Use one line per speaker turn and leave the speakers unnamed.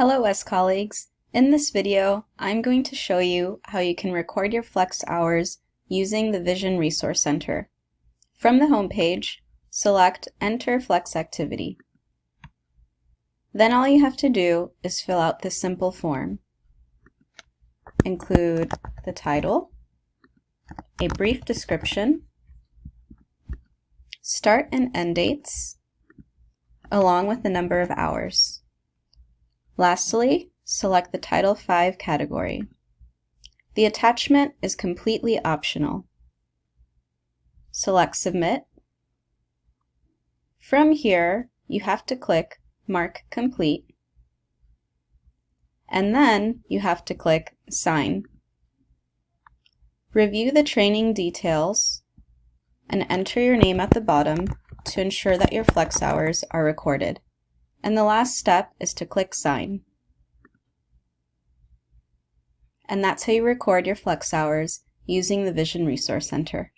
Hello S colleagues. In this video, I'm going to show you how you can record your flex hours using the Vision Resource Center. From the home page, select Enter Flex Activity. Then all you have to do is fill out this simple form. Include the title, a brief description, start and end dates, along with the number of hours. Lastly, select the Title V category. The attachment is completely optional. Select Submit. From here, you have to click Mark Complete, and then you have to click Sign. Review the training details and enter your name at the bottom to ensure that your flex hours are recorded. And the last step is to click Sign. And that's how you record your flex hours using the Vision Resource Center.